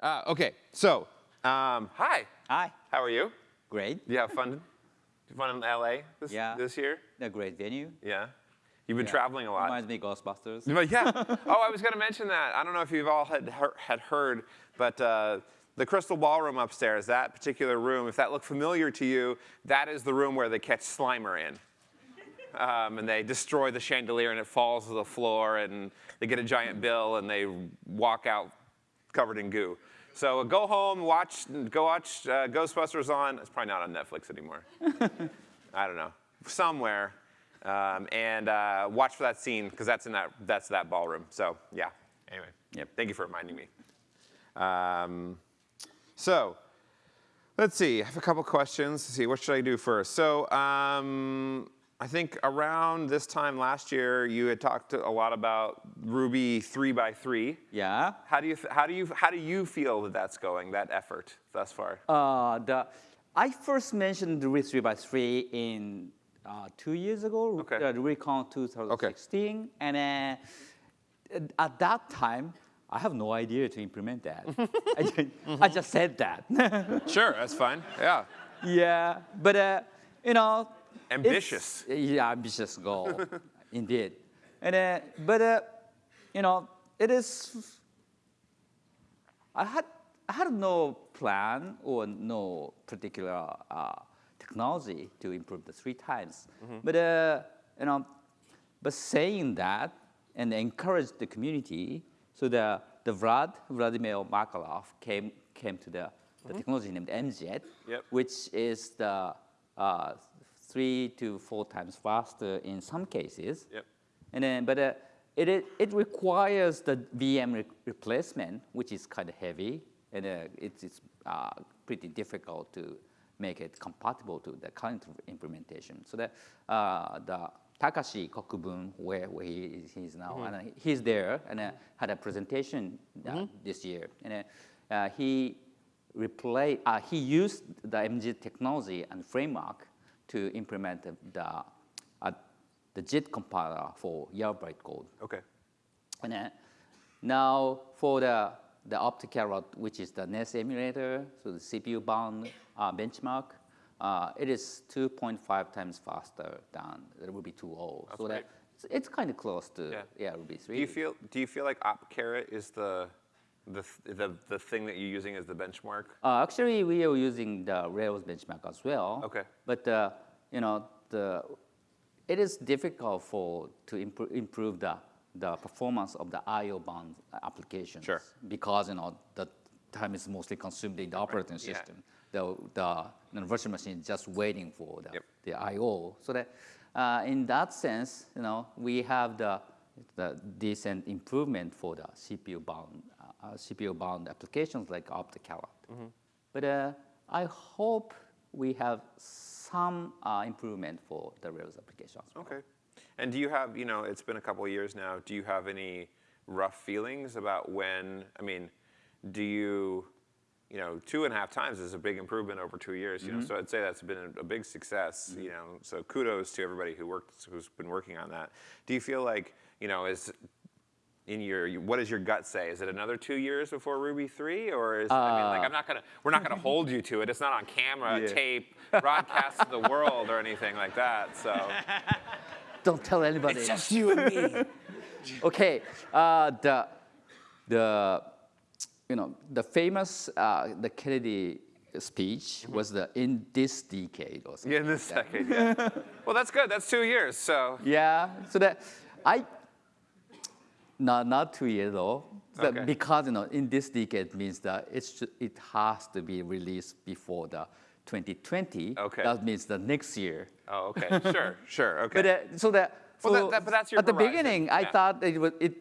Uh, okay, so um, hi. Hi. How are you? Great. You have fun? fun in LA this, Yeah. this year? A great venue. Yeah. You've been Yeah. traveling a lot. Reminds me of Ghostbusters. But yeah. oh, I was going to mention that. I don't know if you've all had, heard- had heard, but uh, the Crystal Ballroom upstairs, that particular room, if that looked familiar to you, that is the room where they catch Slimer in. Um, and they destroy the chandelier and it falls to the floor and they get a giant bill and they walk out covered in goo. So go home, watch, go watch uh, Ghostbusters on. It's probably not on Netflix anymore. I don't know, somewhere, um, and uh, watch for that scene because that's in that that's that ballroom. So yeah. Anyway, Yep. thank you for reminding me. Um, so let's see. I have a couple questions. Let's see. What should I do first? So um, I think around this time last year, you had talked a lot about Ruby three by three. Yeah. How do you how do you how do you feel that that's going? That effort thus far? Uh, the, I first mentioned Ruby 3 by 3 in uh, two years ago, Okay. uh, the Recon 2016. And then uh, at that time, I have no idea to implement that. I, just, I just said that. sure, that's fine. Yeah. yeah, but uh, you know, it's- Ambitious. Yeah, ambitious goal, indeed. And uh, but uh, you know, it is. I had I had no plan or no particular uh, technology to improve the three times. But uh, you know, but saying that and encourage the community, so the the Vlad Vladimir Makarov came came to the, the technology named MJIT, Yep. which is the uh, three to four times faster in some cases. Yep. And then, but uh, it, it, it requires the VM re- replacement, which is kind of heavy, and uh, it's, it's uh, pretty difficult to make it compatible to the current implementation. So that uh, the Takashi Kokubun, where, where he is he's now, and uh, he's there and uh, had a presentation uh, this year, and he replay, uh, he used the MJIT technology and framework to implement the, the, uh, the JIT compiler for Jailbreak code. Okay. And then now for the, the Optcarrot, which is the NES emulator, so the CPU bound uh, benchmark, uh, it is 2.5 times faster than Ruby 2.0. So great. that it's, it's kind of close to Yeah. yeah. Ruby 3. Do you feel do you feel like Optcarrot is the the, the the thing that you're using as the benchmark? Uh, actually, we are using the Rails benchmark as well. Okay. But uh, you know, the it is difficult for to impro- improve the the performance of the I/O bound applications. Sure. Because you know the time is mostly consumed in the operating yeah. system. The the know, virtual machine is just waiting for the Yep. the I/O. So that uh, in that sense, you know, we have the the decent improvement for the CPU bound uh, uh, CPU bound applications like Optcarrot. Mm-hmm. But uh, I hope we have some uh, improvement for the Rails applications. Okay. And do you have you know it's been a couple of years now? Do you have any rough feelings about when? I mean, do you you know two and a half times is a big improvement over two years. You know, so I'd say that's been a, a big success. You know, so kudos to everybody who worked who's been working on that. Do you feel like you know is in your what does your gut say? Is it another two years before Ruby three, or is I mean like I'm not gonna we're not gonna hold you to it. It's not on camera, Yeah. tape, broadcast to the world or anything like that. So Don't tell anybody. It's just you and me. okay, uh, the the you know the famous uh, the Kennedy speech was the in this decade or something. Yeah, in this decade. Yeah. well, that's good. That's two years. So Yeah, so that I not not two years though. That Okay. Because you know, in this decade means that it should, it has to be released before the 2020. Okay. That means the next year. oh, okay, sure, sure, okay. But uh, so that. Well, that- so that- but that's your At the horizon, beginning, I thought it was it,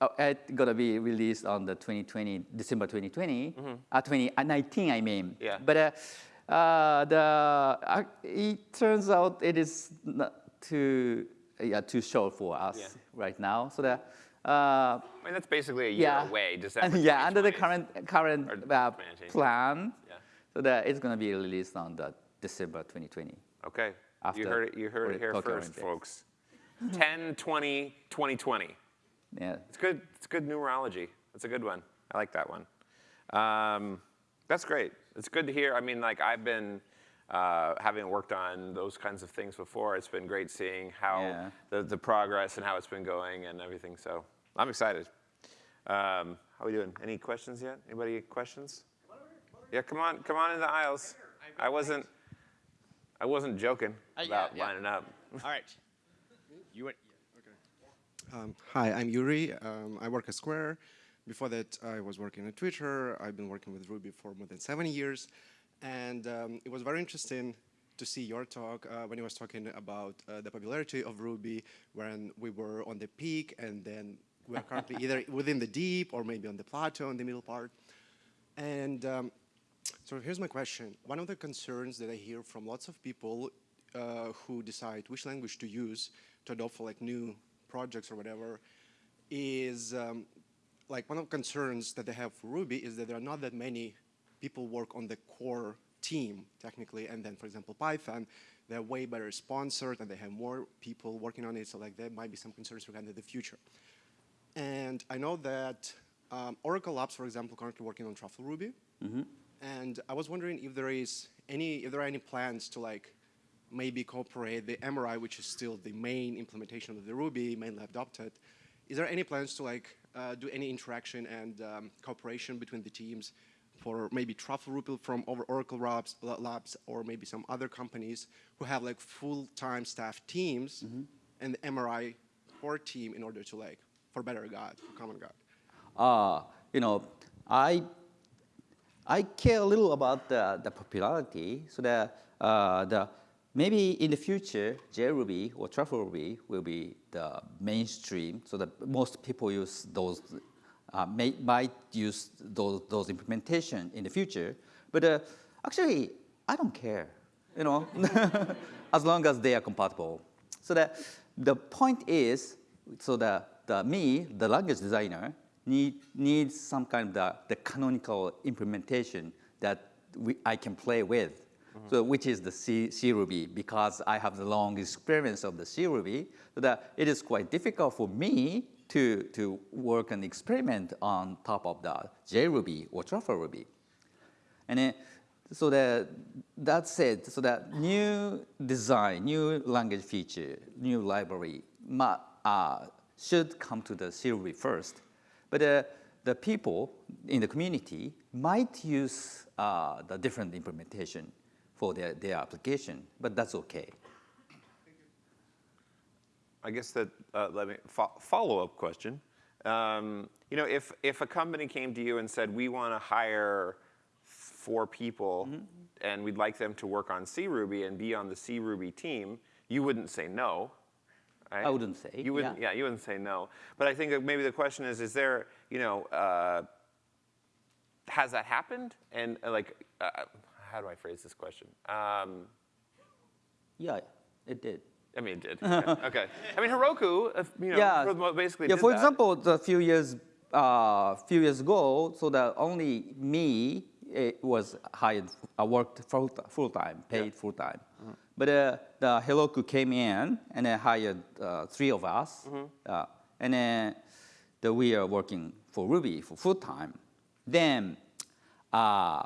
uh, it gonna be released on the 2020 December 2020, uh, 2019 I mean. Yeah. But uh, uh, the uh, it turns out it is not too yeah too short for us Yeah. right now. So that. Uh, I mean, that's basically a year yeah. away. December. yeah, under the current current uh, plan, Yeah. so that it's gonna be released on the December 2020. Okay. After you heard it. You heard it here Tokyo first, Olympics. folks. 10, 20, 2020. Yeah. It's good. It's good numerology. That's a good one. I like that one. Um, that's great. It's good to hear. I mean, like I've been uh, having worked on those kinds of things before. It's been great seeing how Yeah. the, the progress and how it's been going and everything. So I'm excited. Um, how are we doing? Any questions yet? Anybody questions? Yeah, come on, come on in the aisles. I wasn't, I wasn't joking Uh, yeah, about yeah. lining up. All right. You went. Um, hi, I'm Yuri. Um, I work at Square. Before that, I was working at Twitter. I've been working with Ruby for more than seven years. And um, it was very interesting to see your talk uh, when you was talking about uh, the popularity of Ruby when we were on the peak and then we're currently either within the deep or maybe on the plateau in the middle part. And um, so here's my question. One of the concerns that I hear from lots of people uh, who decide which language to use to adopt for like new projects or whatever is um, like one of the concerns that they have for Ruby is that there are not that many people work on the core team technically and then for example Python they're way better sponsored and they have more people working on it so like there might be some concerns regarding the future. And I know that um, Oracle Labs, for example, currently working on Truffle Ruby. And I was wondering if there is any, if there are any plans to like maybe cooperate the MRI, which is still the main implementation of the Ruby, mainly adopted. Is there any plans to like uh, do any interaction and um, cooperation between the teams for maybe Truffle Ruby from over Oracle Labs, Labs or maybe some other companies who have like full-time staff teams and the MRI core team in order to like, for better God, for common God? uh, you know, I, I care a little about the, the popularity, so that uh, the, maybe in the future, JRuby or Truffle Ruby will be the mainstream, so that most people use those, uh, may, might use those, those implementation in the future. But uh, actually, I don't care, you know, as long as they are compatible. So that the point is, so that the, me, the language designer, need, needs some kind of the, the canonical implementation that we, I can play with. So which is the C, C Ruby, because I have the long experience of the C Ruby, so that it is quite difficult for me to, to work and experiment on top of the JRuby or Truffle Ruby. And then, so that, that said, so that new design, new language feature, new library uh, should come to the C Ruby first. But uh, the people in the community might use uh, the different implementation for their, their application, but that's okay. I guess that, uh, let me, fo- follow-up question. Um, you know, if, if a company came to you and said, we want to hire four people and we'd like them to work on C Ruby and be on the C Ruby team, you wouldn't say no. right? I wouldn't say, You wouldn't, yeah. yeah, you wouldn't say no. But I think that maybe the question is, is there, you know, uh, has that happened? And uh, like, uh, how do I phrase this question? Um, Yeah, it did. I mean, it did. Okay. okay. I mean, Heroku, uh, you know, yeah. basically yeah, for that. example, a few years, uh, few years ago, so that only me eh, was hired, I worked full, full time, paid full time. Mm-hmm. But uh, the Heroku came in and they hired uh, three of us, Mm-hmm. uh, and then the, we are working for Ruby for full time. Then uh,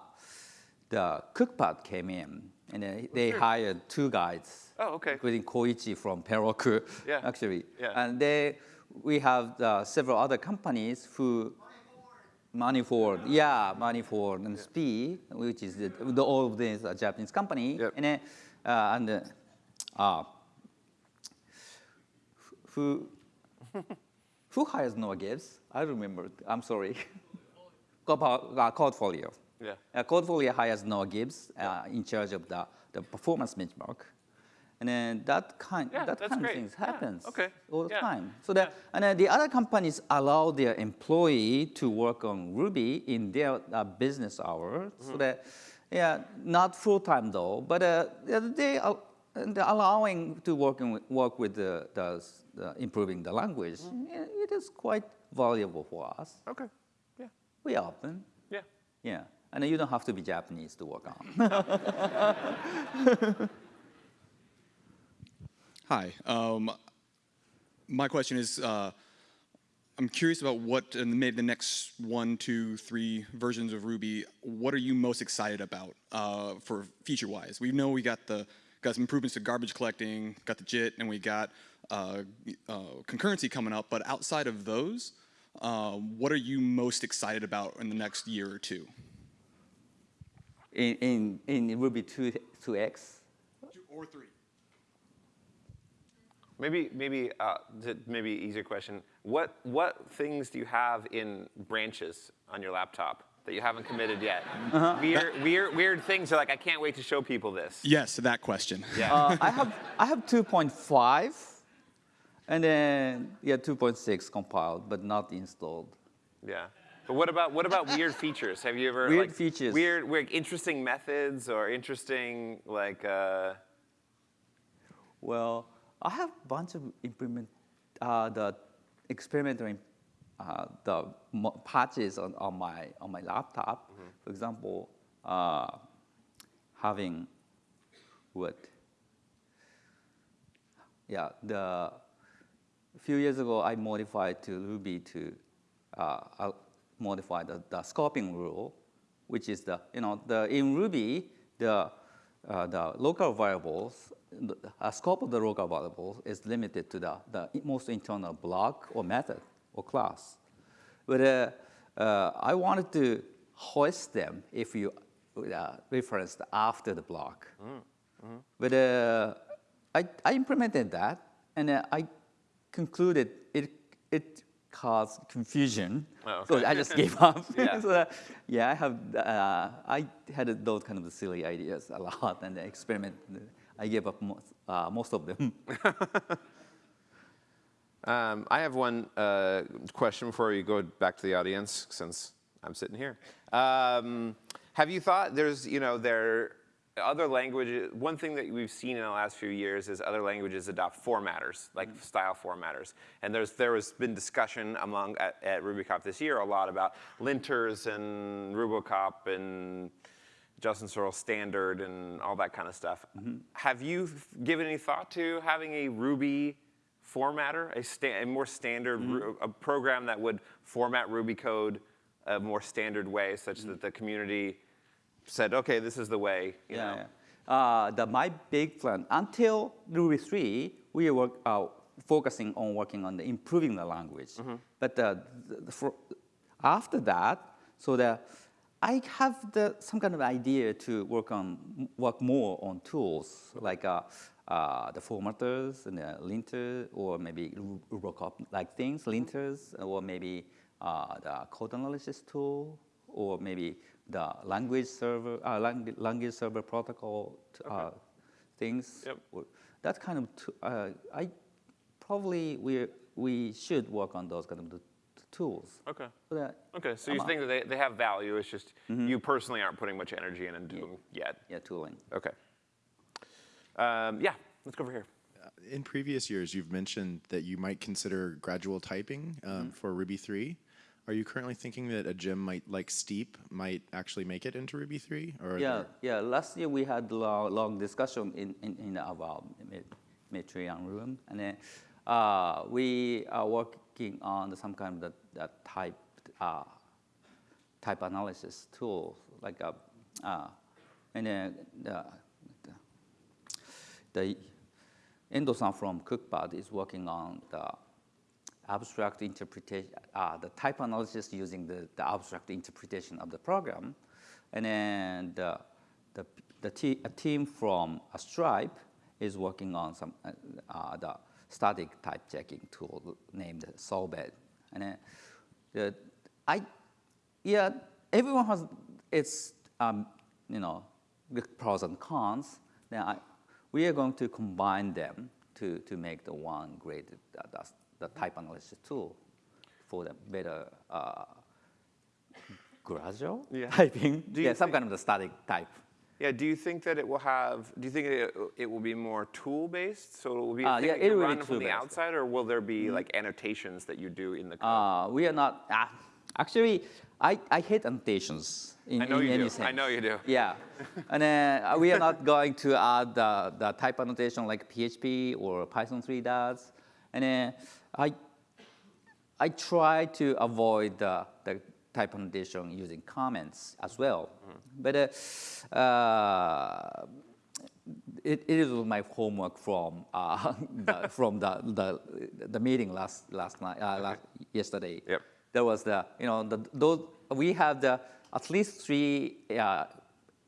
the Cookpad came in, and then they hired two guys. Oh, okay. Including Koichi from Heroku, Yeah. actually. Yeah. And they, we have uh, several other companies who Money Forward, yeah, Money Forward and SPI, which is the, the, all of these are Japanese company, Yep. and then, uh, and uh, uh, who who hires Noah Gibbs? I remember. I'm sorry. AppFolio. Yeah. Uh, AppFolio hires Noah Gibbs uh, in charge of the, the performance benchmark. And then that kind, Yeah, that kind great. of things Yeah, happens okay. all the Yeah. time. So that, and then the other companies allow their employee to work on Ruby in their uh, business hour. Mm-hmm. So that, yeah, not full time though, but uh, they are they're allowing to work, in, work with the, the, improving the language. Mm-hmm. Yeah, It is quite valuable for us. Okay. Yeah. We are open. Yeah. Yeah, and you don't have to be Japanese to work on. Hi. Um, my question is, uh, I'm curious about what in maybe the next one, two, three versions of Ruby. What are you most excited about uh, for feature-wise? We know we got the got some improvements to garbage collecting, got the JIT, and we got uh, uh, concurrency coming up. But outside of those, uh, what are you most excited about in the next year or two? In, in, in Ruby 2, 2x, Two or three. Maybe, maybe, uh, maybe easier question. What, what things do you have in branches on your laptop that you haven't committed yet? Weird, weird, weird things. You're like, I can't wait to show people this. Yes, that question. Yeah. uh, I have I have 2.5, and then yeah 2.6 compiled, but not installed. Yeah. But what about what about weird features? Have you ever Weird like, features. weird, weird, interesting methods or interesting like uh, Well, I have a bunch of implement uh, the experimental uh, the patches on, on my on my laptop. For example, uh, having what? Yeah, the a few years ago I modified to Ruby to uh, modify the, the scoping rule, which is the you know the in Ruby the uh, the local variables, the uh, scope of the local variables is limited to the, the most internal block or method or class. But uh, uh, I wanted to hoist them if you uh, referenced after the block. But uh, I, I implemented that, and uh, I concluded it, it caused confusion. Oh, So. I just gave up. Yeah. so, uh, yeah, I have. Uh, I had those kind of silly ideas a lot, and experiment. I gave up most, uh, most of them. Um, I have one uh, question before you go back to the audience, since I'm sitting here. Um, have you thought there's, you know, there other languages? One thing that we've seen in the last few years is other languages adopt formatters, like mm-hmm. style formatters. And there's there has been discussion among at, at RubyConf this year a lot about linters and Rubocop and Justin Searls standard and all that kind of stuff. Mm-hmm. Have you given any thought to having a Ruby formatter, a, sta- a more standard, mm-hmm. Ru- a program that would format Ruby code a more standard way such that the community said, okay, this is the way, you know? Yeah, yeah. Uh, the, my big plan, until Ruby 3, we were uh, focusing on working on the improving the language. But uh, the, the, for, after that, so that I have the, some kind of idea to work on work more on tools like uh, uh, the formatters and the linter, or maybe Rubocop like things, linters, or maybe uh, the code analysis tool, or maybe the language server, uh, lang- language server protocol t- uh, things. Yep. Or That kind of, t- uh, I probably we we should work on those kind of t- t- tools. Okay. So that, Okay, so you I'm think that they, they have value, it's just you personally aren't putting much energy in and doing yet. yeah, tooling. Okay. Um, yeah, let's go over here. In previous years, you've mentioned that you might consider gradual typing um, for Ruby 3. Are you currently thinking that a gem might like Steep might actually make it into Ruby 3? Or Yeah, yeah. Last year we had long, long discussion in, in, in our Matrion room, and then uh, we are working on some kind of the, the type uh, type analysis tool, like a, uh, and then the, the, the Endo-san from Cookpad is working on the abstract interpretation, uh, the type analysis using the, the abstract interpretation of the program. And then the, the, the te- a team from uh, Stripe is working on some, uh, uh, the static type checking tool named Sorbet. And then the, I, yeah, everyone has its, um, you know, pros and cons. Then I, we are going to combine them to, to make the one great, uh, the, type analysis tool for the better uh, gradual Yeah. typing. Do you yeah, some kind of the static type. Yeah, do you think that it will have, do you think it, it will be more tool-based? So it will be Uh, yeah, it will be run from the outside, or will there be like annotations that you do in the code? Uh, we are not, uh, actually, I, I hate annotations in, I know in you any do. sense. I know you do. Yeah, and uh, we are not going to add the, the type annotation like PHP or Python 3 does. And then I, I try to avoid the, the type annotation using comments as well. But uh, uh, it, it is my homework from uh, the, from the, the the meeting last last night uh, last, yesterday. Yep. There was the you know the, those we have the at least three uh,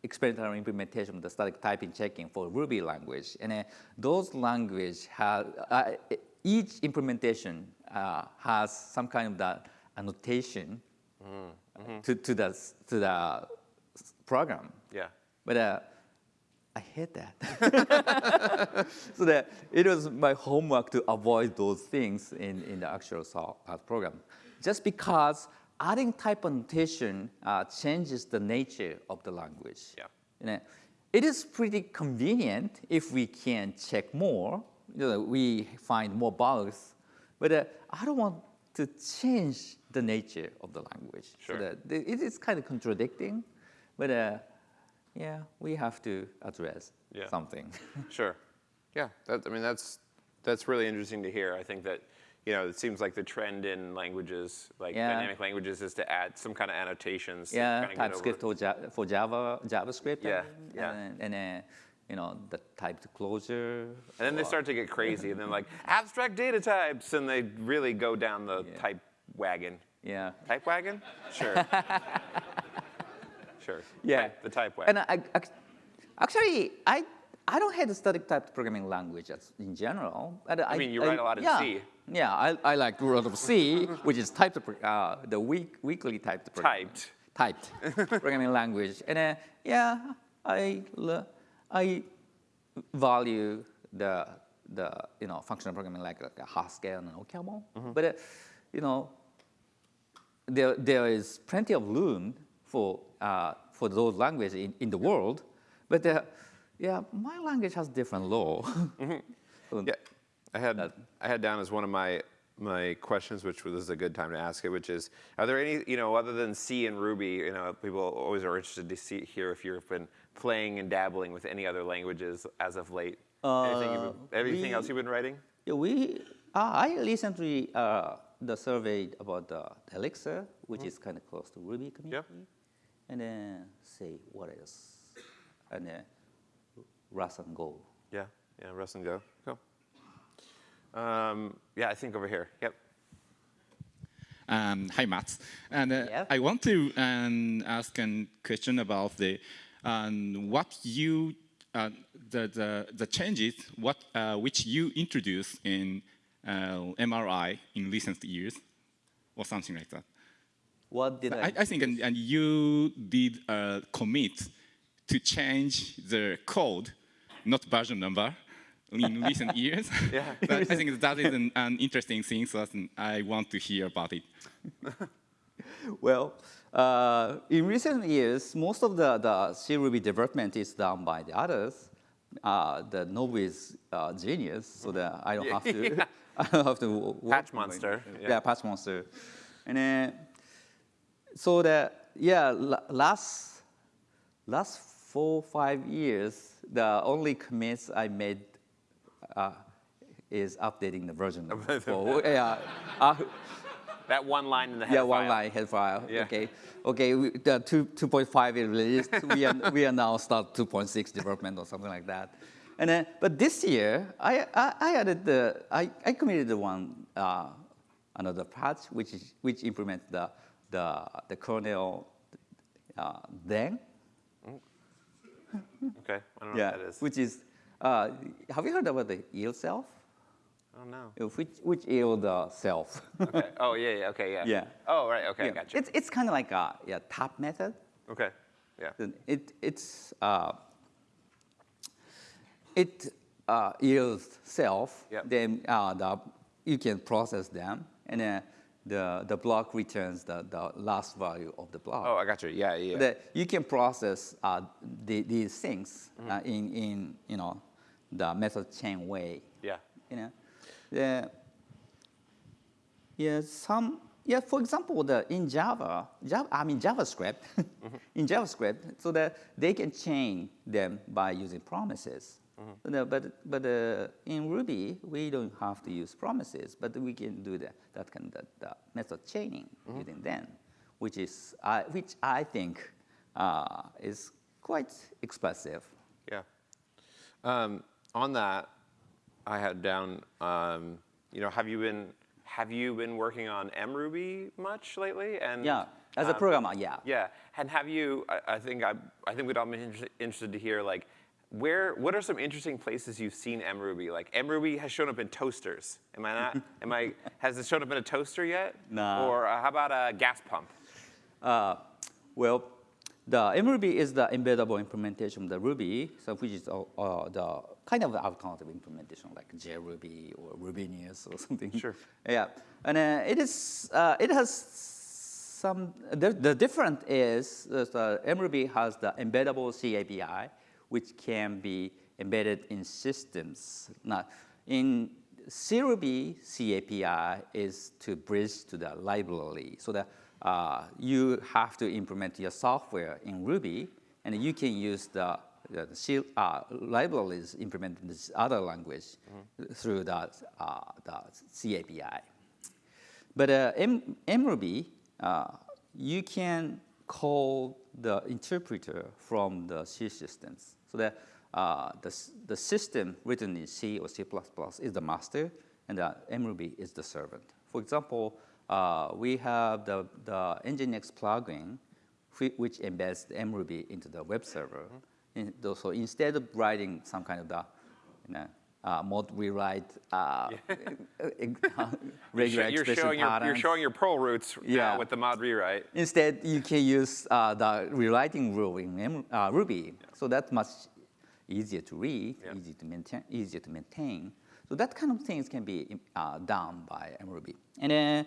experimental implementation of the static typing checking for Ruby language, and uh, those language have uh, each implementation uh, has some kind of the annotation to to the to the program. Yeah. But uh, I hate that. so that it was my homework to avoid those things in, in the actual program. Just because adding type annotation uh, changes the nature of the language. Yeah. You know, it is pretty convenient if we can check more. You know, we find more bugs, but uh, I don't want to change the nature of the language. Sure. So that it is kind of contradicting, but uh, yeah, we have to address Yeah. something. Sure. Yeah, that, I mean, that's, that's really interesting to hear. I think that, you know, it seems like the trend in languages, like Yeah. dynamic languages, is to add some kind of annotations. yeah, TypeScript for, Java, JavaScript. I Yeah, mean, yeah. And, and uh, you know, the typed Clojure. And then they start to get crazy, and then like abstract data types, and they really go down the Yeah. type wagon. Yeah. Type wagon? Sure. sure. Yeah. Type- the type wagon. And I, ac- actually, I, I don't hate the static typed programming language in general. but I, mean, you write a lot in yeah, C. Yeah, I, I like lot of C, which is typed, uh, the weak, weakly typed. programming- Typed. Typed programming language. And uh, yeah, I, I value the, the you know, functional programming like, like Haskell and OCaml. Mm-hmm. But, uh, you know, there, there is plenty of room for, uh, for those languages in, in the world, but uh, yeah, my language has different law. So- Yeah, I had I had down as one of my my questions, which was a good time to ask it, which is, are there any, you know, other than C and Ruby, you know, people always are interested to see hear if you've been playing and dabbling with any other languages as of late. anything you've everything we- else you've been writing? Yeah, we, uh, I recently uh, the surveyed about the Elixir, which is kind of close to Ruby community. And then say what else? And then Rust and Go. Yeah, yeah, Rust and Go. Go. Um, yeah, I think over here. Yep. Um, hi, Matz. And uh, Yeah. I want to um, ask a question about the um, what you uh, the, the the changes what uh, which you introduced in uh, MRI in recent years, or something like that. What did I? I, I think and, and you did a commit to change the code, not version number, in recent years. Yeah. But I think that is an, an interesting thing, so I want to hear about it. Well, uh, in recent years, most of the, the C Ruby development is done by the others. Uh, the Nobu is uh, genius, so that I don't have to. Yeah. I don't have to. Patch monster, Yeah. yeah. patch monster, and then so that yeah, last last four five years, the only commits I made uh, is updating the version. for, yeah, uh, That one line in the head file. yeah, one file. line head file. Yeah. Okay, okay. We, the two two point five is released. we are we are now start two point six development or something like that. And then, but this year, I I, I added the I, I committed the one uh, another patch which is which implements the the the kernel uh, then Okay, I don't know yeah what that is. which is uh, have you heard about the yield self? I don't know. Uh, Which which yield the self? Okay. Oh, yeah, yeah, okay, yeah. Yeah. Oh, right, okay, Yeah. gotcha. It's it's kind of like a yeah tap method. okay, yeah. It, it's, uh, it uh, yields self, Yep. then uh, the, you can process them, and then the, the block returns the, the last value of the block. Oh, I got you. Yeah, yeah. yeah. That you can process uh, the, these things Mm-hmm. uh, in, in, you know, the method chain way yeah. you know. The, yeah, some, yeah, for example, the, in Java, Java, I mean JavaScript, in JavaScript, so that they can chain them by using promises. No, but but uh, in Ruby, we don't have to use promises, but we can do that that kind of the method chaining using then, which is uh, which I think uh, is quite expressive. Yeah. Um, on that, I had down. Um, you know, have you been have you been working on mruby much lately? And Yeah, as a um, programmer, yeah. Yeah, and have you? I, I think I, I think we'd all be inter- interested to hear like, where? What are some interesting places you've seen mruby? Like mruby has shown up in toasters. Am I not? am I? Has it shown up in a toaster yet? No. Or uh, how about a gas pump? Uh, well, the mruby is the embeddable implementation of the Ruby, so which is uh, uh, the kind of alternative implementation like JRuby or Rubinius or something. Sure. Yeah, and uh, it is uh, it has some the, the difference is the mruby has the embeddable C API, which can be embedded in systems. Now, in CRuby C API is to bridge to the library, so that uh, you have to implement your software in Ruby, and you can use the, the C, uh, libraries implemented in this other language through the, uh, the C API. But uh, M, MRuby, uh, you can call the interpreter from the C systems. So that uh, the, the system written in C or C++ is the master, and the MRuby is the servant. For example, uh, we have the, the Nginx plugin, which embeds the MRuby into the web server. In- tho- so instead of writing some kind of the, you know, uh, mod rewrite, uh, regular you're expression showing your, you're showing your Perl roots Yeah. now with the mod rewrite. Instead, you can use uh, the rewriting rule in uh, Ruby. So that's much easier to read, Yeah. easy to maintain, easier to maintain. So that kind of things can be uh, done by MRuby. And then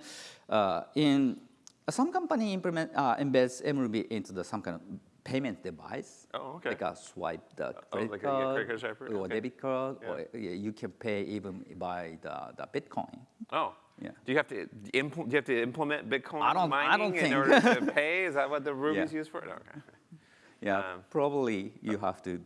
uh, in some company implement uh, embeds MRuby into the some kind of payment device. Oh, okay. Like a swipe the oh, credit like a- yeah, card, credit card or okay. debit card, Yeah. or yeah, you can pay even by the, the Bitcoin. Oh. Yeah. Do you have to impl- do you have to implement Bitcoin I don't- I mining don't in think. order to pay? Is that what the Ruby's Yeah. used for? Okay. Yeah, Um, probably you have to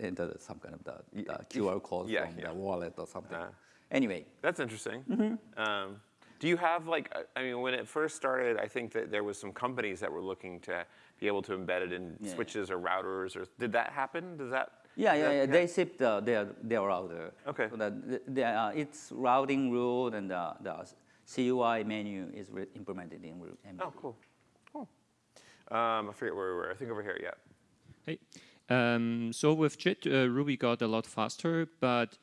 enter some kind of the, the QR code Yeah, from yeah. the wallet or something. Uh, anyway, That's interesting. Mm-hmm. Um, do you have like, uh, I mean, when it first started, I think that there was some companies that were looking to be able to embed it in Yeah. switches or routers. Or did that happen? Does that? yeah, yeah, yeah, they ship the, their, their router. Okay. So that the, the, uh, its routing rule and the, the CUI menu is implemented in Ru- Oh, cool. Cool. Um, I forget where we were. I think over here. Yeah. Hey, um, so with JIT, uh, Ruby got a lot faster, but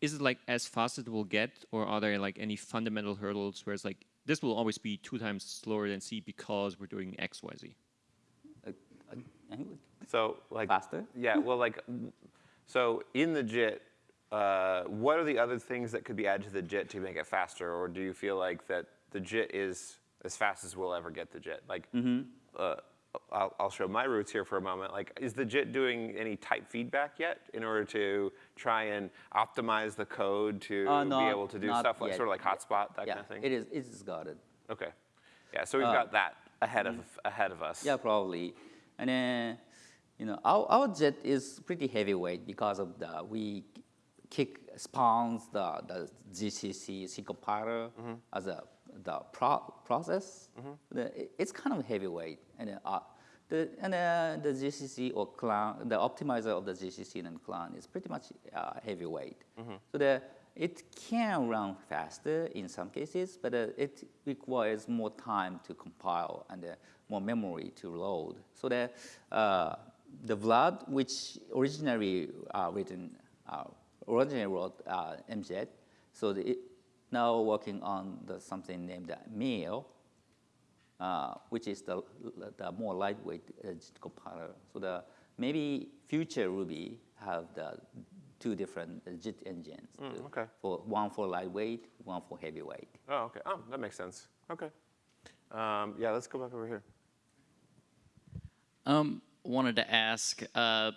is it like as fast as it will get, or are there like any fundamental hurdles where it's like this will always be two times slower than C because we're doing X, Y, Z? Uh, uh, So like Faster? Yeah. Well, like, so in the JIT, uh, what are the other things that could be added to the JIT to make it faster, or do you feel like that the JIT is as fast as we'll ever get the JIT? Like, Mm-hmm. uh, I'll, I'll show my roots here for a moment. Like, is the JIT doing any type feedback yet in order to try and optimize the code to Uh, be able to do stuff like yet. sort of like hotspot that yeah, kind of thing? it is. It is got it. Okay. Yeah. So we've Uh, got that ahead of ahead of us. Yeah, probably. And then, you know, our, our JIT is pretty heavyweight because of the, we kick, spawns the, the GCC C compiler as a, the pro, process. The, it- it's kind of heavyweight. And, uh, the, and uh, the GCC or clang, the optimizer of the GCC and clang is pretty much uh, heavyweight. So the, it can run faster in some cases, but uh, it requires more time to compile and uh, more memory to load. So the, uh, the Vlad, which originally uh, written, uh, originally wrote uh, MJIT, so the, now working on the, something named MIR, uh, which is the, the more lightweight uh, JIT compiler. So the maybe future Ruby have the two different uh, JIT engines. Mm, okay. For one for lightweight, one for heavyweight. Oh, okay. Oh, that makes sense. Okay. Um, yeah, let's go back over here. Um, wanted to ask, uh,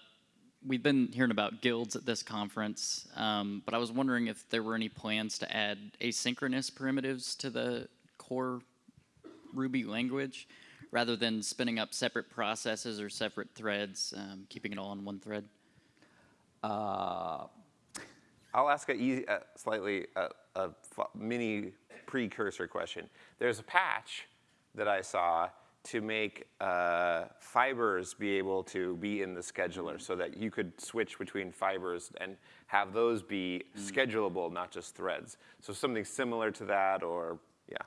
we've been hearing about guilds at this conference, um, but I was wondering if there were any plans to add asynchronous primitives to the core Ruby language, rather than spinning up separate processes or separate threads, um, keeping it all in one thread. Uh, I'll ask a easy, uh, slightly uh, a mini precursor question. There's a patch that I saw to make uh, fibers be able to be in the scheduler so that you could switch between fibers and have those be schedulable, not just threads. So something similar to that or, yeah,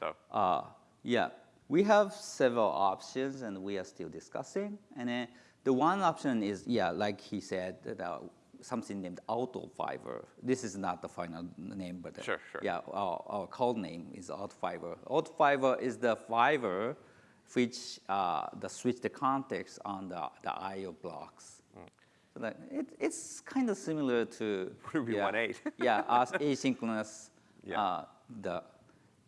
so. Uh, yeah, we have several options and we are still discussing. And then the one option is, yeah, like he said, that, uh, something named auto fiber. This is not the final name, but uh, Sure, sure. yeah, our, our code name is auto fiber. Auto fiber is the fiber which uh, the switch the context on the, the I/O blocks. Hmm. So that it, it's kind of similar to Ruby yeah, 1.8. yeah, as asynchronous, Yeah. uh, the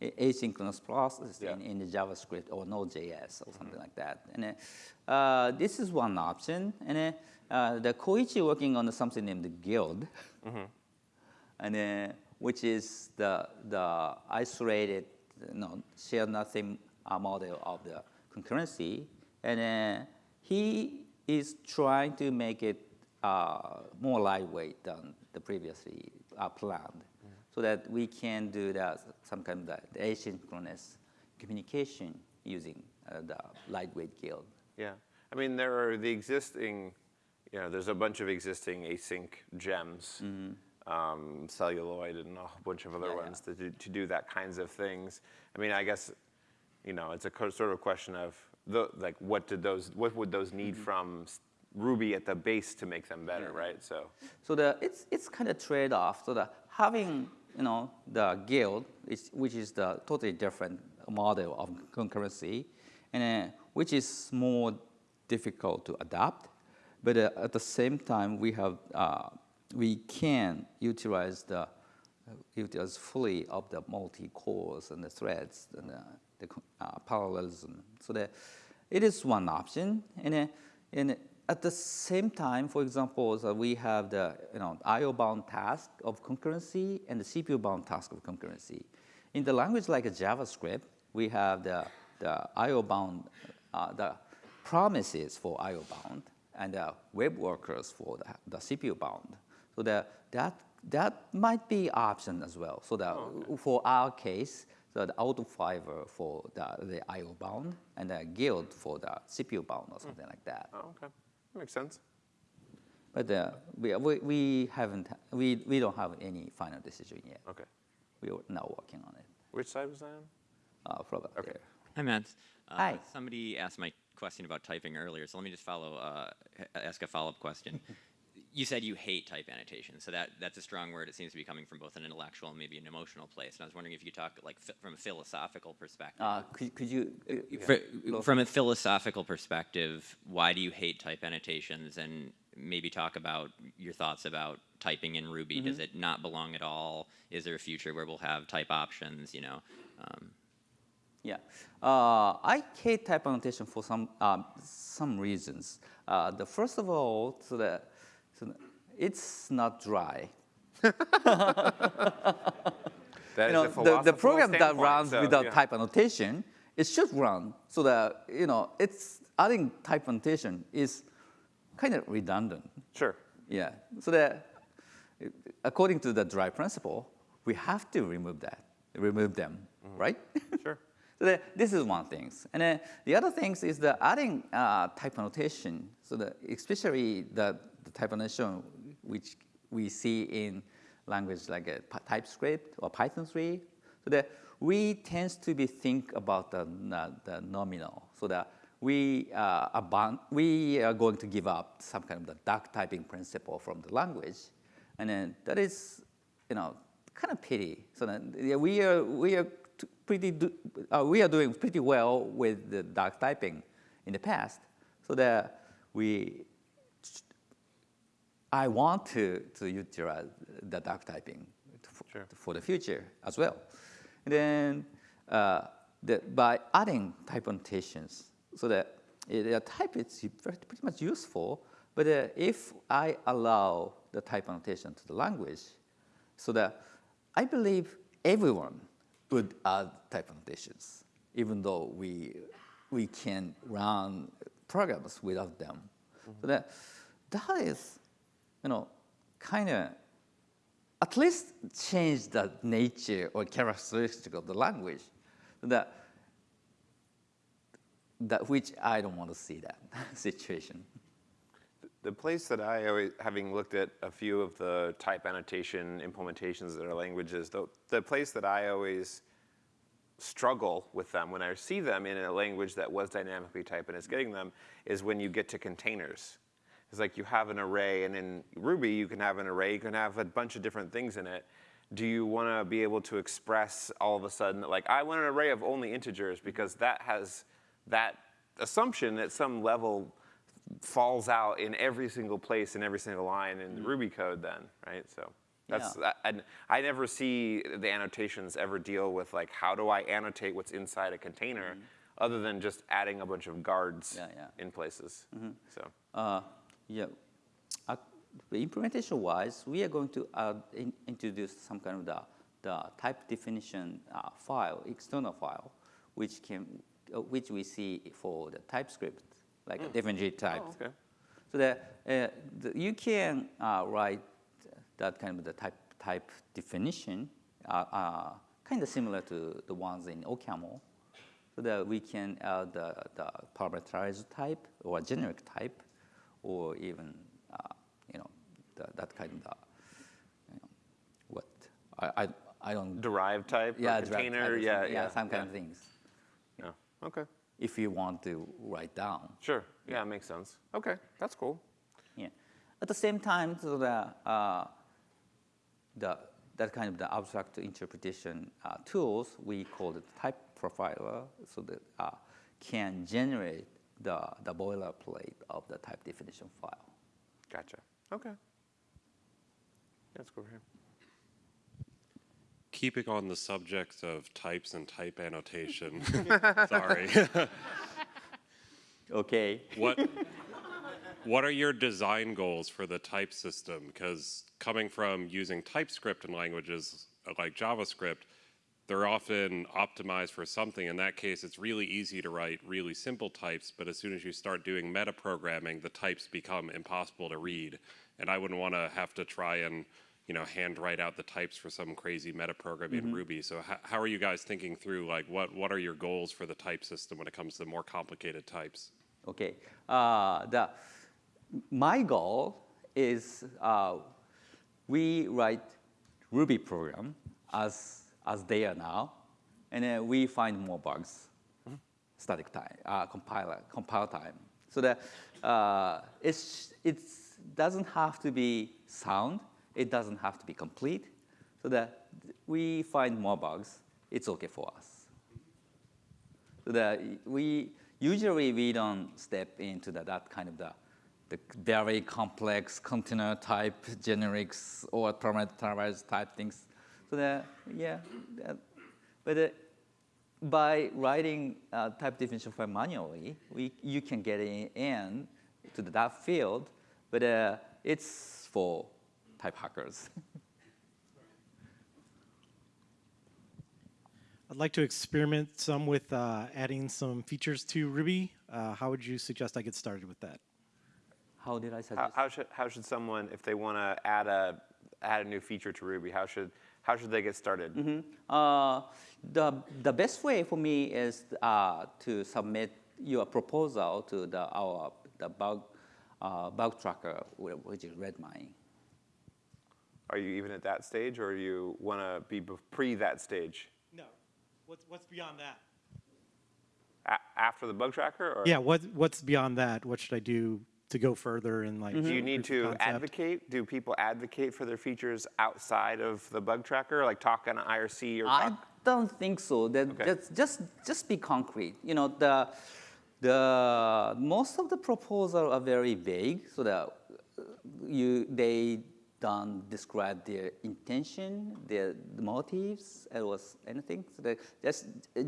asynchronous process Yeah. in, in the JavaScript or Node.js or something like that. And uh, this is one option. And uh, the Koichi working on something named the Guild, and uh, which is the the isolated, you know, share nothing uh, model of the concurrency. And uh, he is trying to make it uh, more lightweight than the previously uh, planned, so that we can do that some kind of asynchronous communication using uh, the lightweight guild. Yeah, I mean, there are the existing, you know, there's a bunch of existing async gems, um, celluloid and a whole bunch of other Yeah, yeah. ones to do, to do that kinds of things. I mean, I guess, you know, it's a sort of question of the, like, what did those, what would those need from Ruby at the base to make them better, right? So, So the, it's, it's kind of trade-off. So the having, you know, the guild, is, which is the totally different model of concurrency, and uh, which is more difficult to adapt. But uh, at the same time, we have, uh, we can utilize the, utilize fully of the multi-cores and the threads and the, the uh, parallelism. So that it is one option. And, uh, and at the same time, for example, so we have the you know, IO-bound task of concurrency and the CPU-bound task of concurrency. In the language like JavaScript, we have the, the IO-bound, uh, the promises for IO-bound and the web workers for the, the CPU-bound. So that, that, that might be option as well. So that for our case, so the auto fiber for the, the IO bound and the guild for the CPU bound or something like that. oh, okay, that makes sense. But uh, we, we, we haven't, we, we don't have any final decision yet. Okay. We are now working on it. Which side was that on? Uh, Flora, there. Hi, Matz. Uh, Hi. Somebody asked my question about typing earlier, so let me just follow, uh, ask a follow-up question. you said you hate type annotation, so that, that's a strong word. It seems to be coming from both an intellectual and maybe an emotional place. And I was wondering if you could talk like from a philosophical perspective. Uh, could, could you? uh, Fr- from a philosophical perspective, why do you hate type annotations? And maybe talk about your thoughts about typing in Ruby. Does it not belong at all? Is there a future where we'll have type options? You know, um, Yeah, uh, I hate type annotation for some um, some reasons. Uh, the first of all, so that so it's not dry. That You is know, the, the program that runs so, without yeah. type annotation, it should run so that you know it's adding type annotation is kind of redundant. Sure. Yeah, so that according to the dry principle, we have to remove that, remove them, right? Sure. so that this is one thing, and then the other things is the adding uh, type annotation. So that especially the, the type annotation which we see in language like TypeScript or Python 3, so that we tend to be think about the, the, nominal, so that we, uh, abon- we are going to give up some kind of the duck typing principle from the language. And then that is, you know, kind of pity. So that we are, we are pretty, do, uh, we are doing pretty well with the duck typing in the past. So that we, I want to, to utilize the duck typing for, for the future as well. And then uh, the, by adding type annotations, so that the type is pretty much useful, but uh, if I allow the type annotation to the language, so that I believe everyone would add type annotations, even though we, we can run programs without them. So that, that is, you know, kind of at least change the nature or characteristic of the language. That, that which I don't want to see that situation. The place that I always, having looked at a few of the type annotation implementations that are languages, the, the place that I always struggle with them when I see them in a language that was dynamically typed and is getting them is when you get to containers. It's like you have an array, and in Ruby you can have an array, you can have a bunch of different things in it. Do you want to be able to express all of a sudden that like I want an array of only integers because that has that assumption at some level falls out in every single place in every single line in the mm. Ruby code then, right? So that's, Yeah. and I never see the annotations ever deal with like, how do I annotate what's inside a container mm-hmm. other than just adding a bunch of guards Yeah, yeah. in places, mm-hmm. so. Uh, yeah, uh, implementation wise, we are going to add in, introduce some kind of the, the type definition uh, file, external file, which can, uh, which we see for the TypeScript, like a differentiate type. Oh, okay. So that uh, the, you can uh, write that kind of the type type definition, uh, uh, kind of similar to the ones in OCaml, so that we can add the, the parameterized type or generic type, or even uh, you know the, that kind of the, you know, what I, I I don't Derived type yeah container, type or yeah, yeah. some kind yeah. of things. Yeah, okay, If you want to write down. sure, yeah, it makes sense. Okay, that's cool. Yeah. At the same time, so the, uh, the, that kind of the abstract interpretation uh, tools, we call it type profiler, so that uh, can generate the, the boilerplate of the type definition file. Gotcha, okay. Let's go over here. Keeping on the subject of types and type annotation, sorry. Okay. what what are your design goals for the type system? Because coming from using TypeScript in languages like JavaScript, they're often optimized for something. In that case, it's really easy to write really simple types, but as soon as you start doing metaprogramming, the types become impossible to read. And I wouldn't want to have to try and you know, hand write out the types for some crazy metaprogramming in Ruby. So how, are you guys thinking through like what, what are your goals for the type system when it comes to more complicated types? Okay. Uh, the, my goal is uh, we write Ruby program as, as they are now, and then we find more bugs, static time, uh, compiler, compile time. So that uh, it's, it's doesn't have to be sound, it doesn't have to be complete, so that we find more bugs, it's okay for us. So that we usually we don't step into the, that kind of the, the very complex container type generics or parameterized type things. So that yeah, that, but uh, by writing uh, type definition file manually, we you can get in, in to the, that field, but uh, it's for type hackers. I'd like to experiment some with uh, adding some features to Ruby. Uh, how would you suggest I get started with that? How did I How, suggest? how should how should someone, if they want to add a add a new feature to Ruby, how should how should they get started? Uh, the, the best way for me is uh, to submit your proposal to the, our the bug, uh, bug tracker, which is Redmine. Are you even at that stage, or you want to be pre that stage? No. What's, what's beyond that? A- after the bug tracker, or Yeah, what, what's beyond that? What should I do to go further and like? do you need to advocate? Do people advocate for their features outside of the bug tracker, like talk on IRC or I talk? don't think so. That, Okay. that's just just be concrete. You know, the the most of the proposals are very vague, so that uh, you they don't describe their intention, their motives, or s- anything. So that just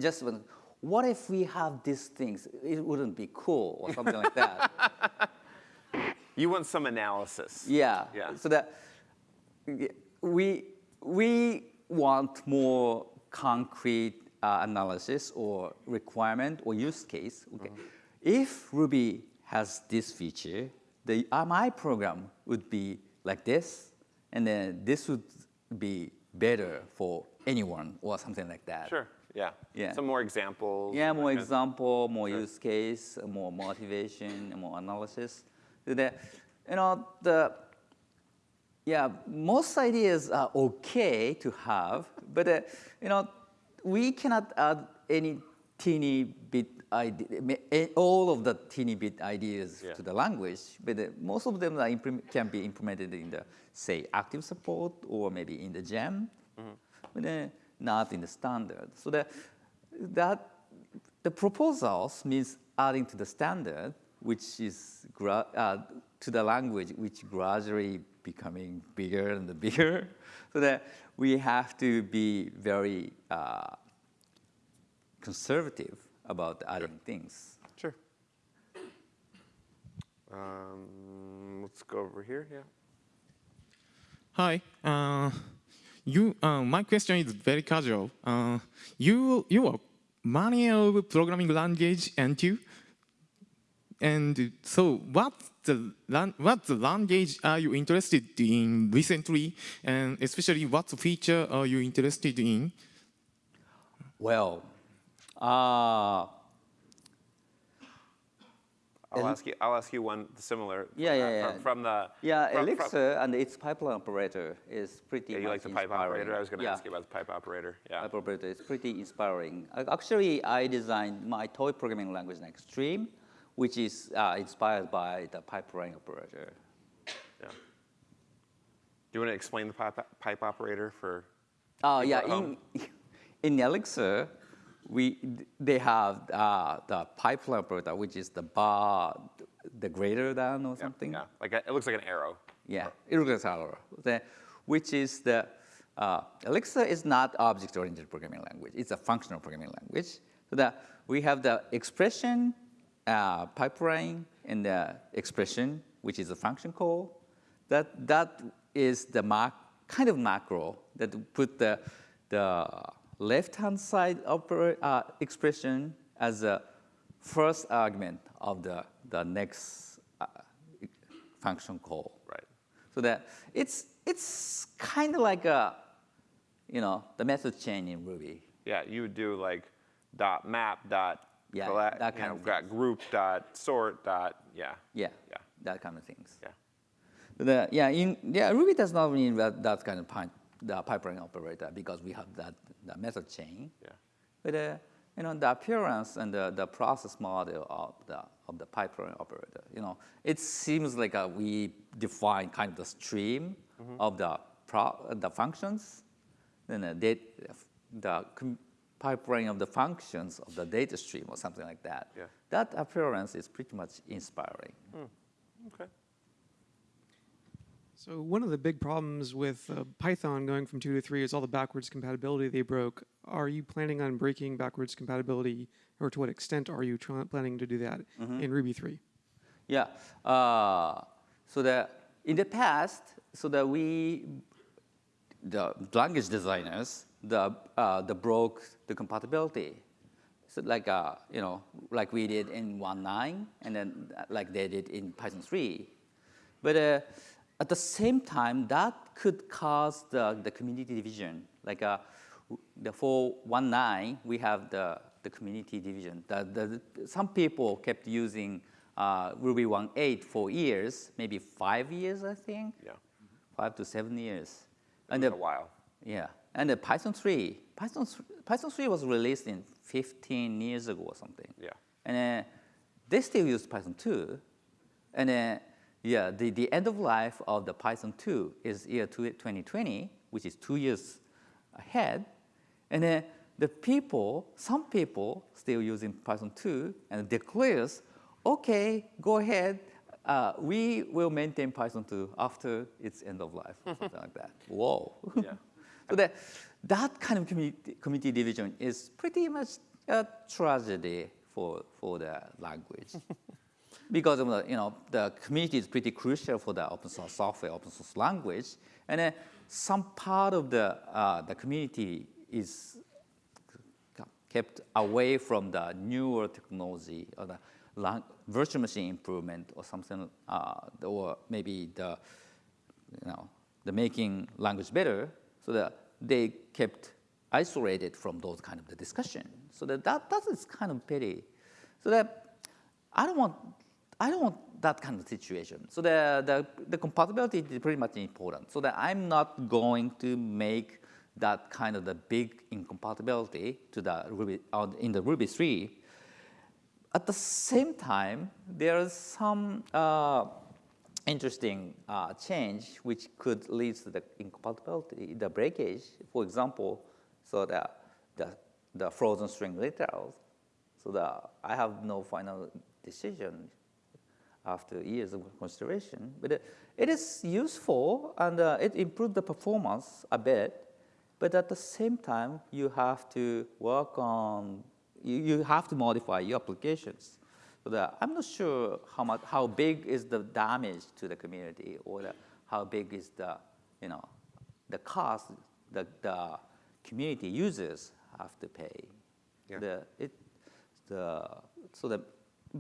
just when- what if we have these things? It wouldn't be cool or something like that. You want some analysis. Yeah. Yeah. So that we we want more concrete uh, analysis or requirement or use case. Okay. If Ruby has this feature, the uh, my program would be like this, and then this would be better for anyone or something like that. Sure. Yeah. Yeah. Some more examples. Yeah, more example, more use case, more motivation, more analysis. That, you know, the, yeah, most ideas are okay to have, but, uh, you know, we cannot add any teeny bit idea, all of the teeny bit ideas Yeah. to the language, but uh, most of them are can be implemented in the, say, active support or maybe in the gem, but uh, not in the standard. So that, that the proposals means adding to the standard, which is uh, to the language, which gradually becoming bigger and bigger. So that we have to be very uh, conservative about adding things. Sure. Um, let's go over here. Yeah. Hi. Uh, you. Uh, my question is very casual. Uh, you you are manual programming language and you. And so, what the lan- what the language are you interested in recently, and especially what feature are you interested in? Well, uh, I'll ask you. I'll ask you one similar. Yeah, yeah, yeah. From, from the. yeah, from- from- Elixir and its pipeline operator is pretty. Yeah, you like much the pipe inspiring. operator? I was going to Yeah. ask you about the pipe operator. Yeah. Pipe operator is pretty inspiring. Actually, I designed my toy programming language next Streem, which is uh, inspired by the pipeline operator. Yeah. Do you want to explain the pipe, pipe operator for? Oh yeah, in, in Elixir, we they have uh, the pipeline operator, which is the bar, the greater than or something. Yeah. Like a, it looks like an arrow. Yeah, irregular, the, which is the, uh, Elixir is not object-oriented programming language. It's a functional programming language. So that we have the expression uh, pipeline and the expression, which is a function call. That, that is the mac, kind of macro that put the, the left-hand side uh, expression as a first argument of the, the next uh, function call. Right. So that it's it's kind of like a, you know, the method chain in Ruby. Yeah, you would do like dot map dot Yeah, that kind know, of got group dot sort dot yeah. Yeah. Yeah. That kind of things. Yeah. The, yeah, in yeah, Ruby does not mean that, that kind of pi- the pipeline operator because we have that the method chain. Yeah. But uh, you know, the appearance and the, the process model of the of the pipeline operator, you know, it seems like uh, we define kind of the stream of the pro, the functions, then the, the com- pipeline of the functions of the data stream or something like that. Yeah. That appearance is pretty much inspiring. Okay. So one of the big problems with uh, Python going from two to three is all the backwards compatibility they broke. Are you planning on breaking backwards compatibility, or to what extent are you planning to do that in Ruby three? Yeah. Uh, so that in the past, so that we, the language designers, the uh, the broke the compatibility. So like uh, you know, like we did in 1.9, and then uh, like they did in Python 3. But uh, at the same time, that could cause the, the community division. Like uh, the for 1.9, we have the, the community division. The, the, some people kept using uh, Ruby 1.8 for years, maybe five years, I think. Yeah. Five to seven years. It And a while. yeah, and the Python 3, Python, Python 3 was released in 15 years ago or something. Yeah. And uh, they still use Python 2. And uh, yeah, the, the end of life of the Python 2 is year two- 2020, which is two years ahead. And uh, the people, some people still using Python 2 and declares, okay, go ahead, uh, we will maintain Python 2 after its end of life, or something like that. Whoa. Yeah. so that, that kind of community, community division is pretty much a tragedy for, for the language. because of the, you know, the community is pretty crucial for the open source software, open source language, and then some part of the, uh, the community is kept away from the newer technology or the virtual machine improvement or something, uh, or maybe the, you know, the making language better, so that they kept isolated from those kind of the discussion. So that, that, that is kind of pity. So that I don't want, I don't want that kind of situation. So the, the, the compatibility is pretty much important. So that I'm not going to make that kind of the big incompatibility to the Ruby, uh, in the Ruby 3. At the same time, there's some uh, interesting uh, change which could lead to the incompatibility, the breakage. For example, so the, the, the frozen string literals. So the, I have no final decision after years of consideration, but it, it is useful and uh, it improved the performance a bit. But at the same time, you have to work on, you, you have to modify your applications. So that I'm not sure how much, how big is the damage to the community or the, how big is the, you know, the cost that the community users have to pay. Yeah. The, it, the, so that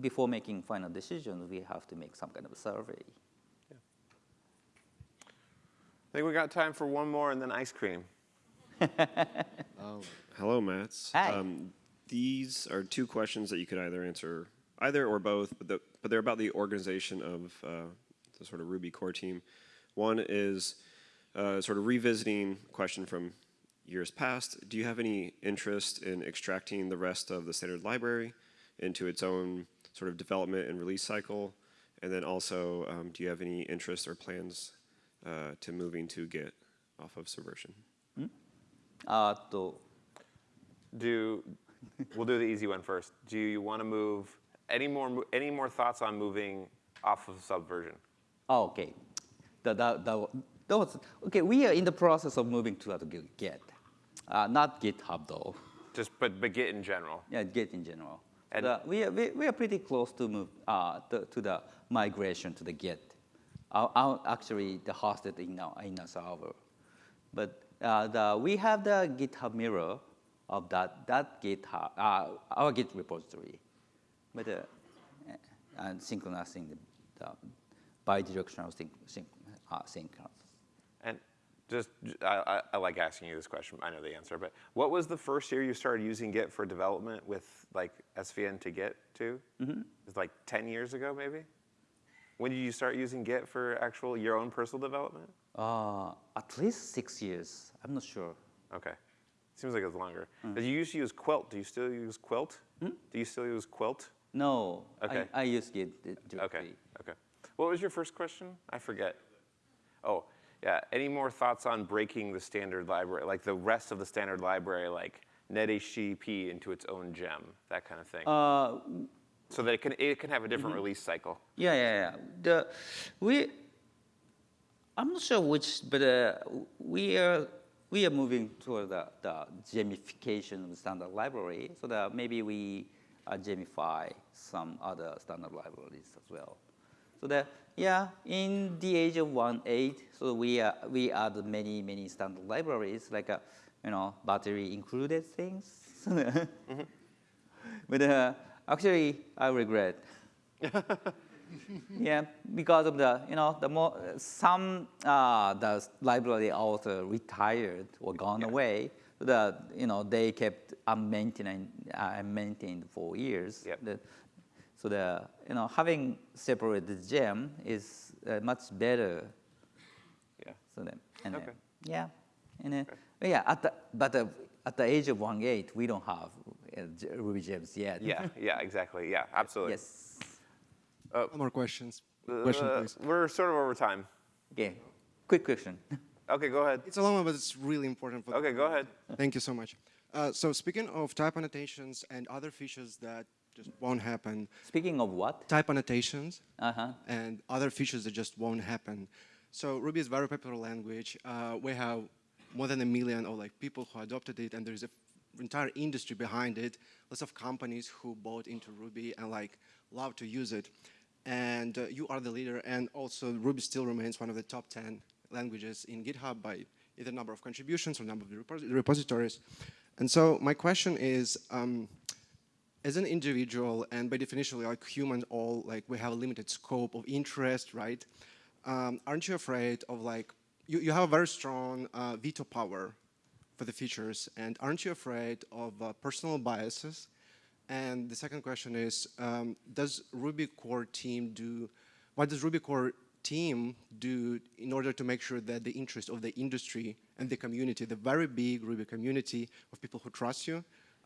before making final decisions, we have to make some kind of a survey. I think we got time for one more and then ice cream. Um, hello, Matz. Hi. Um, these are two questions that you could either answer either or both, but, the, but they're about the organization of uh, the sort of Ruby core team. One is uh, sort of revisiting question from years past. Do you have any interest in extracting the rest of the standard library into its own sort of development and release cycle? And then also, um, do you have any interest or plans uh, to moving to Git off of Subversion? Hmm? Uh, do we'll do the easy one first. Do you want to move any more any more thoughts on moving off of Subversion? Oh, okay. The, the, the, was, okay, we are in the process of moving to Git. Uh, not GitHub though. Just but but Git in general. Yeah, Git in general. And- The- we, are, we, we are pretty close to move uh, to, to the migration to the Git. Our, our, actually, the hosted in our, in a server. But uh, the, we have the GitHub mirror of that, that GitHub, uh, our Git repository. But uh, and synchronizing the, the bidirectional sync, sync, uh, sync. And just I, I, I like asking you this question. I know the answer, but what was the first year you started using Git for development with like SVN to Git to? Mhm. It was like 10 years ago, maybe. When did you start using Git for actual your own personal development? Uh, at least six years. I'm not sure. Okay. Seems like it was longer. Mm. Did you used to use Quilt? Do you still use Quilt? Do you still use Quilt? No, Okay. I, I use Git di- directly. Okay. Okay. What was your first question? I forget. Oh, yeah. Any more thoughts on breaking the standard library, like the rest of the standard library, like NetHTTP into its own gem, that kind of thing, Uh, so that it can it can have a different Mhm. release cycle. Yeah, yeah, yeah. The, we, I'm not sure which, but uh, we are we are moving toward the, the gemification of the standard library, so that maybe we uh, gemify some other standard libraries as well. So that yeah, in the age of one eight, so we uh, we add many many standard libraries like uh, you know battery included things. But uh, actually, I regret. yeah, because of the, you know, the more, some, uh, the library author retired or gone away, the, you know, they kept unmaintained, uh, maintained for years. The- so the, you know, having separated gem is uh, much better. Yeah. So then, and uh, Okay. yeah, and uh, but yeah, at the, but uh, at the age of one eight, we don't have uh, Ruby gems yet. Yeah. Yeah. Exactly. Yeah. Absolutely. Yes. Uh, No more questions. uh, Question, please. We're sort of over time. Okay. Quick question. Okay. Go ahead. It's a long one, but it's really important. For Okay. Go ahead. Thank you so much. Uh, so speaking of type annotations and other features that just won't happen. Speaking of what? Type annotations Uh-huh. and other features that just won't happen. So Ruby is a very popular language. Uh, we have more than a million of like people who adopted it, and there's an entire industry behind it. Lots of companies who bought into Ruby and like love to use it. And uh, you are the leader, and also Ruby still remains one of the top 10 languages in GitHub by either number of contributions or number of repos- repositories. And so my question is, um, as an individual, and by definition, like humans all, like we have a limited scope of interest, right? Um, aren't you afraid of like you, you have a very strong uh, veto power for the features, and aren't you afraid of uh, personal biases? And the second question is, um, does Ruby core team do, what does Ruby core team do in order to make sure that the interest of the industry and the community, the very big Ruby community of people who trust you,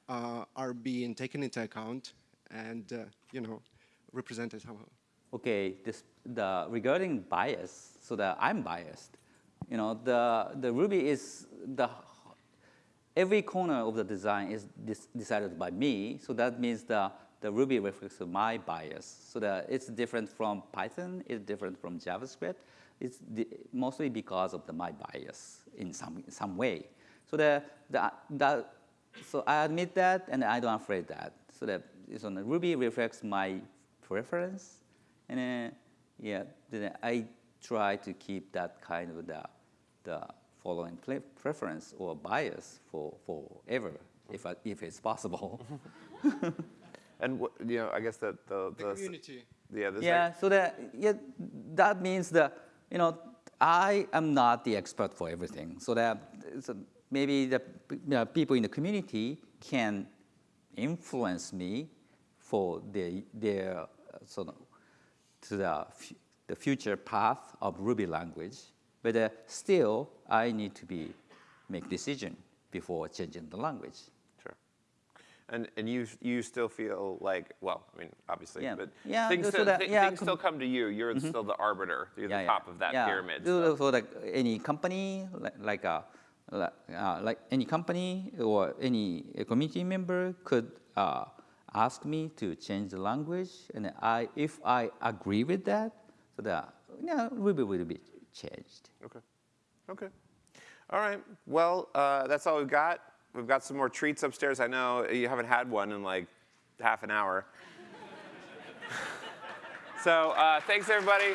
uh, are being taken into account and, uh, you know, represented somehow? Okay, this, the, regarding bias, so that I'm biased. You know, the, the Ruby is, the, every corner of the design is decided by me, so that means the, the Ruby reflects my bias. So that it's different from Python, it's different from JavaScript. It's mostly because of the, my bias in some, in some way. So the, the, the, so I admit that, and I don't afraid that. So that so the Ruby reflects my preference, and then, yeah, then I try to keep that kind of the, the following preference or bias for forever, if, I, if it's possible. and what, you know, I guess that the, the, the community. Yeah, yeah. Like so that yeah, that means that you know I am not the expert for everything. So that so maybe the you know, people in the community can influence me for their their uh, sort of to the the future path of Ruby language. But uh, still, I need to be make decision before changing the language. And and you you still feel like well, I mean obviously, yeah. but yeah, things, so still, that, th yeah, things still come to you. You're mm -hmm. still the arbiter. You're yeah, the top of that yeah. pyramid. So. For like any company, like, like a uh, like any company or any community member could uh, ask me to change the language, and I, if I agree with that, so that yeah, Ruby will be changed. Okay. Okay. All right. Well, uh, that's all we've got. We've got some more treats upstairs. I know you haven't had one in like half an hour. so uh, thanks, everybody.